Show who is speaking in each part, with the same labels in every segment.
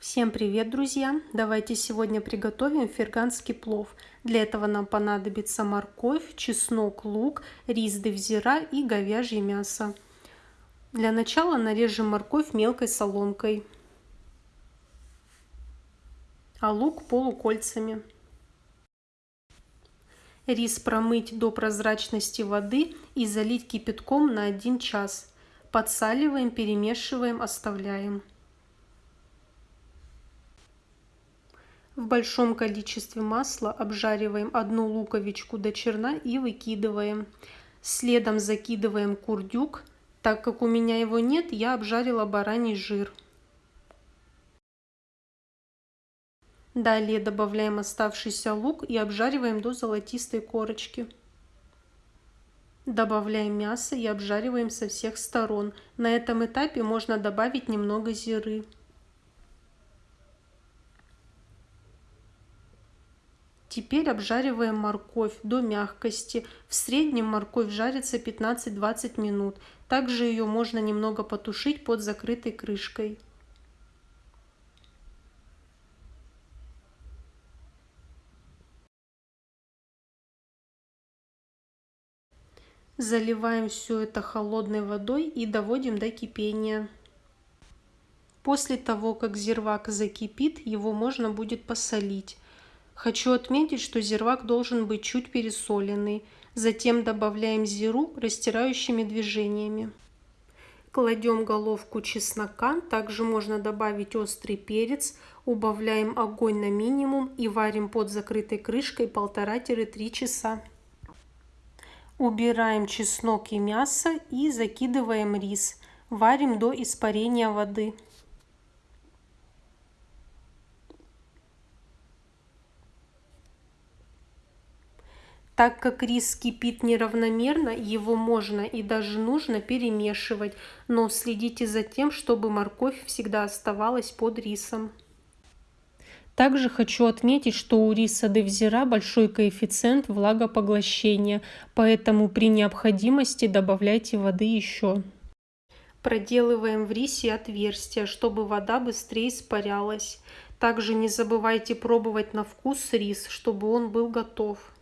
Speaker 1: Всем привет, друзья! Давайте сегодня приготовим ферганский плов. Для этого нам понадобится морковь, чеснок, лук, рис девзира и говяжье мясо. Для начала нарежем морковь мелкой соломкой, а лук полукольцами. Рис промыть до прозрачности воды и залить кипятком на 1 час. Подсаливаем, перемешиваем, оставляем. В большом количестве масла обжариваем одну луковичку до черна и выкидываем. Следом закидываем курдюк. Так как у меня его нет, я обжарила бараний жир. Далее добавляем оставшийся лук и обжариваем до золотистой корочки. Добавляем мясо и обжариваем со всех сторон. На этом этапе можно добавить немного зиры. Теперь обжариваем морковь до мягкости. В среднем морковь жарится 15-20 минут. Также ее можно немного потушить под закрытой крышкой. Заливаем все это холодной водой и доводим до кипения. После того, как зирвак закипит, его можно будет посолить. Хочу отметить, что зирвак должен быть чуть пересоленный. Затем добавляем зиру растирающими движениями. Кладем головку чеснока, также можно добавить острый перец, убавляем огонь на минимум и варим под закрытой крышкой 1,5-3 часа. Убираем чеснок и мясо и закидываем рис. Варим до испарения воды. Так как рис кипит неравномерно, его можно и даже нужно перемешивать, но следите за тем, чтобы морковь всегда оставалась под рисом. Также хочу отметить, что у риса девзира большой коэффициент влагопоглощения, поэтому при необходимости добавляйте воды еще. Проделываем в рисе отверстия, чтобы вода быстрее испарялась. Также не забывайте пробовать на вкус рис, чтобы он был готов.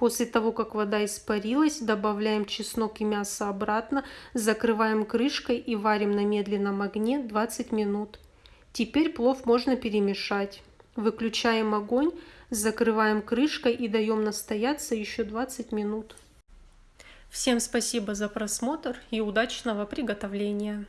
Speaker 1: После того, как вода испарилась, добавляем чеснок и мясо обратно, закрываем крышкой и варим на медленном огне 20 минут. Теперь плов можно перемешать. Выключаем огонь, закрываем крышкой и даем настояться еще 20 минут. Всем спасибо за просмотр и удачного приготовления!